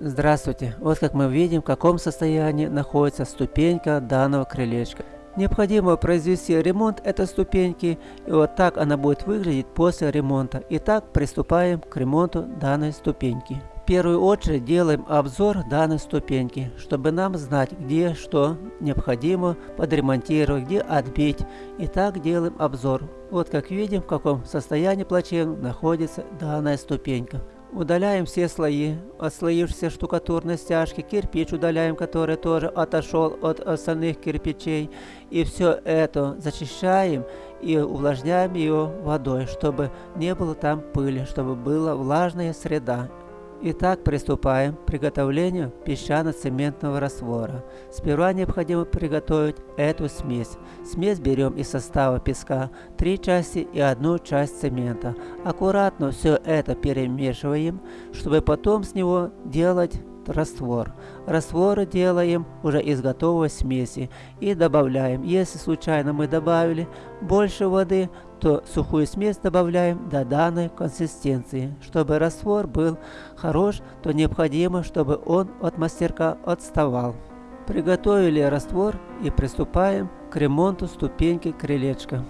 Здравствуйте! Вот как мы видим, в каком состоянии находится ступенька данного крылечка. Необходимо произвести ремонт этой ступеньки, и вот так она будет выглядеть после ремонта. Итак, приступаем к ремонту данной ступеньки. В первую очередь делаем обзор данной ступеньки, чтобы нам знать, где что необходимо подремонтировать, где отбить. Итак, делаем обзор. Вот как видим, в каком состоянии плачевном находится данная ступенька. Удаляем все слои, отслоившиеся штукатурной стяжки, кирпич удаляем, который тоже отошел от остальных кирпичей. И все это зачищаем и увлажняем его водой, чтобы не было там пыли, чтобы была влажная среда. Итак, приступаем к приготовлению песчано-цементного раствора. Сперва необходимо приготовить эту смесь. Смесь берем из состава песка 3 части и одну часть цемента. Аккуратно все это перемешиваем, чтобы потом с него делать раствор. Раствор делаем уже из готовой смеси и добавляем. Если случайно мы добавили больше воды, то сухую смесь добавляем до данной консистенции. Чтобы раствор был хорош, то необходимо, чтобы он от мастерка отставал. Приготовили раствор и приступаем к ремонту ступеньки крылечка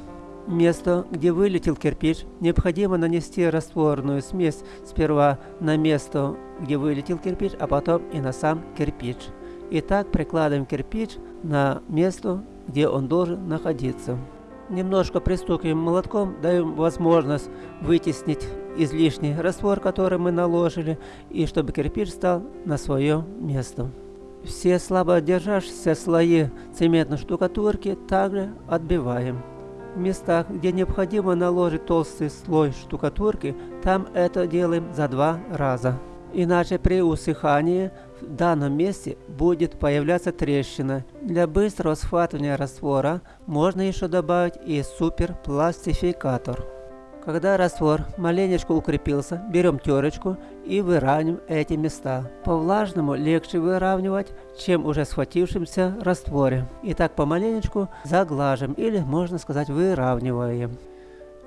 место, где вылетел кирпич, необходимо нанести растворную смесь сперва на место, где вылетел кирпич, а потом и на сам кирпич. Итак, прикладываем кирпич на место, где он должен находиться. Немножко пристукиваем молотком, даем возможность вытеснить излишний раствор, который мы наложили, и чтобы кирпич стал на свое место. Все слабо державшиеся слои цементной штукатурки также отбиваем. В местах, где необходимо наложить толстый слой штукатурки, там это делаем за два раза. Иначе при усыхании в данном месте будет появляться трещина. Для быстрого схватывания раствора можно еще добавить и суперпластификатор. Когда раствор маленечко укрепился, берем терочку и выравниваем эти места. По влажному легче выравнивать, чем уже схватившемся растворе. И так помаленечку заглаживаем или можно сказать выравниваем.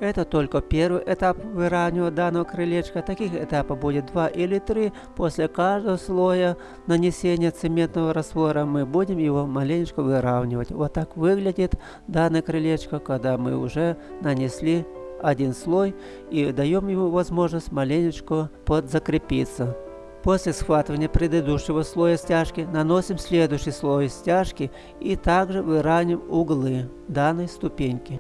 Это только первый этап выравнивания данного крылечка. Таких этапов будет два или три. После каждого слоя нанесения цементного раствора мы будем его маленечко выравнивать. Вот так выглядит данное крылечко, когда мы уже нанесли один слой и даем ему возможность маленечко подзакрепиться. После схватывания предыдущего слоя стяжки наносим следующий слой стяжки и также выравниваем углы данной ступеньки.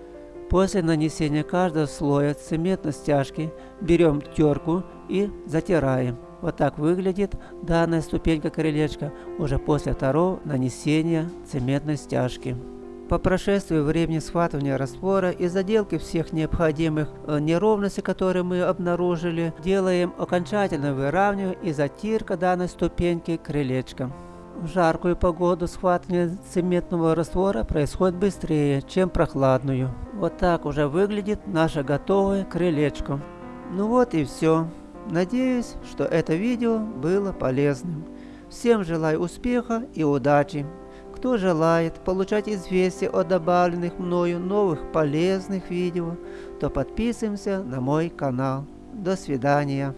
После нанесения каждого слоя цементной стяжки берем терку и затираем. Вот так выглядит данная ступенька крылечка уже после второго нанесения цементной стяжки. По прошествии времени схватывания раствора и заделки всех необходимых э, неровностей, которые мы обнаружили, делаем окончательное выравнивание и затирка данной ступеньки крылечком. В жаркую погоду схватывание цементного раствора происходит быстрее, чем прохладную. Вот так уже выглядит наше готовое крылечко. Ну вот и все. Надеюсь, что это видео было полезным. Всем желаю успеха и удачи. Кто желает получать известия о добавленных мною новых полезных видео, то подписываемся на мой канал. До свидания.